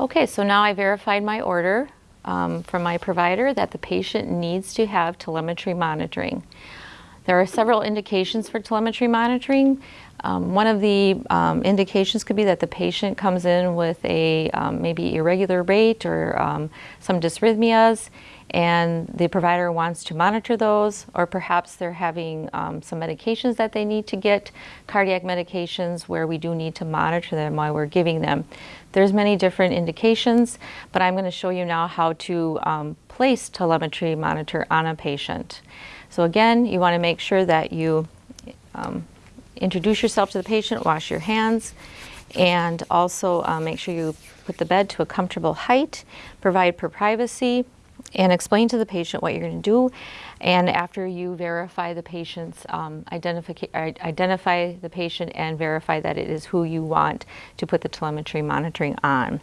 Okay, so now I verified my order um, from my provider that the patient needs to have telemetry monitoring. There are several indications for telemetry monitoring. Um, one of the um, indications could be that the patient comes in with a um, maybe irregular rate or um, some dysrhythmias and the provider wants to monitor those or perhaps they're having um, some medications that they need to get, cardiac medications where we do need to monitor them while we're giving them. There's many different indications, but I'm going to show you now how to um, place telemetry monitor on a patient. So again, you want to make sure that you um, introduce yourself to the patient, wash your hands, and also uh, make sure you put the bed to a comfortable height, provide for privacy, and explain to the patient what you're going to do. And after you verify the patient's um, identify the patient and verify that it is who you want to put the telemetry monitoring on.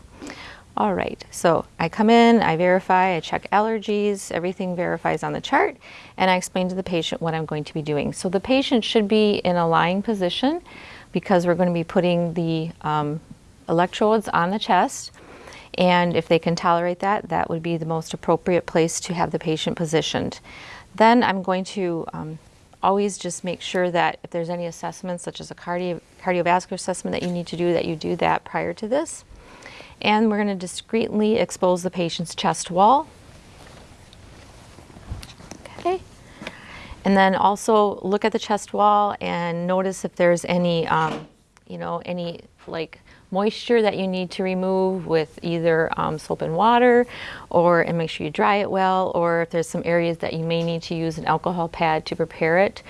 All right, so I come in, I verify, I check allergies, everything verifies on the chart, and I explain to the patient what I'm going to be doing. So the patient should be in a lying position because we're going to be putting the um, electrodes on the chest. And if they can tolerate that, that would be the most appropriate place to have the patient positioned. Then I'm going to um, always just make sure that if there's any assessments, such as a cardio cardiovascular assessment that you need to do, that you do that prior to this. And we're going to discreetly expose the patient's chest wall. Okay. And then also look at the chest wall and notice if there's any, um, you know, any like moisture that you need to remove with either um, soap and water or and make sure you dry it well or if there's some areas that you may need to use an alcohol pad to prepare it.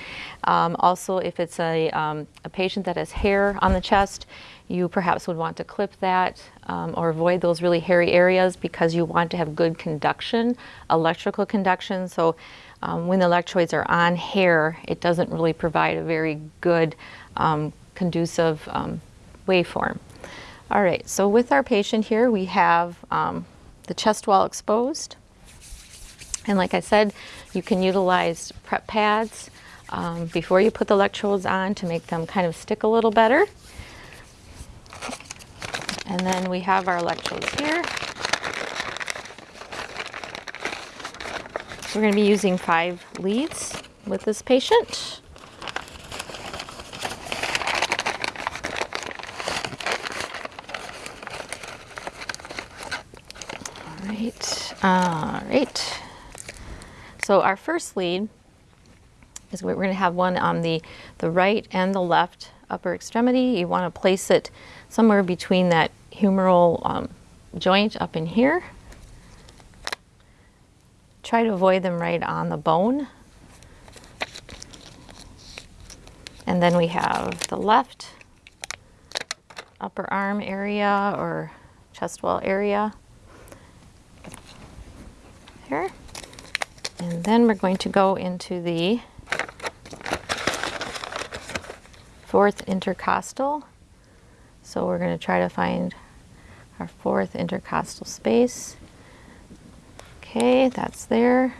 Um, also if it's a, um, a patient that has hair on the chest you perhaps would want to clip that um, or avoid those really hairy areas because you want to have good conduction, electrical conduction. So um, when the electrodes are on hair, it doesn't really provide a very good um, conducive um, waveform. All right, so with our patient here, we have um, the chest wall exposed. And like I said, you can utilize prep pads um, before you put the electrodes on to make them kind of stick a little better. And then we have our electrodes here. We're going to be using five leads with this patient. All right, all right. So our first lead is we're going to have one on the, the right and the left upper extremity. You want to place it somewhere between that humeral um, joint up in here. Try to avoid them right on the bone. And then we have the left upper arm area or chest wall area here. And then we're going to go into the fourth intercostal so we're going to try to find our fourth intercostal space. Okay, that's there.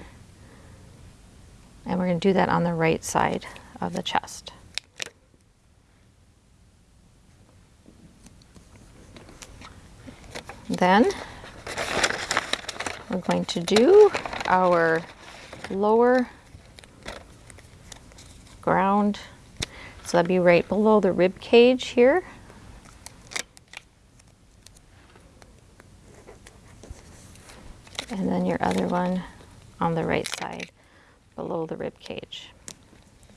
And we're going to do that on the right side of the chest. Then we're going to do our lower ground. So that'd be right below the rib cage here. and then your other one on the right side below the rib cage,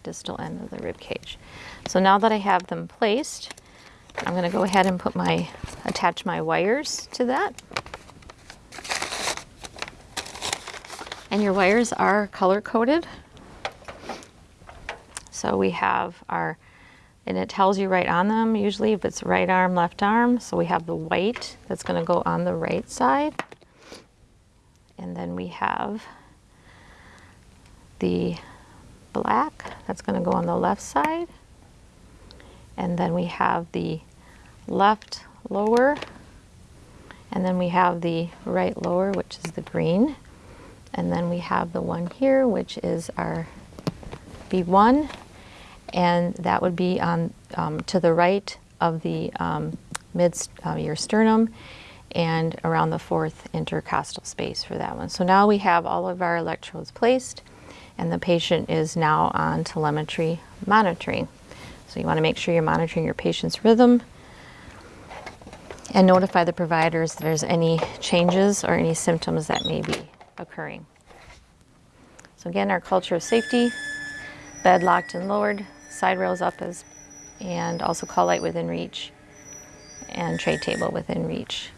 distal end of the rib cage. So now that I have them placed, I'm going to go ahead and put my attach my wires to that. And your wires are color coded. So we have our, and it tells you right on them usually if it's right arm, left arm. So we have the white that's going to go on the right side. And then we have the black that's going to go on the left side. And then we have the left lower. And then we have the right lower, which is the green. And then we have the one here, which is our V1. And that would be on um, to the right of the um, mid, uh, your sternum and around the fourth intercostal space for that one. So now we have all of our electrodes placed and the patient is now on telemetry monitoring. So you want to make sure you're monitoring your patient's rhythm and notify the providers if there's any changes or any symptoms that may be occurring. So again, our culture of safety, bed locked and lowered, side rails up as, and also call light within reach and tray table within reach.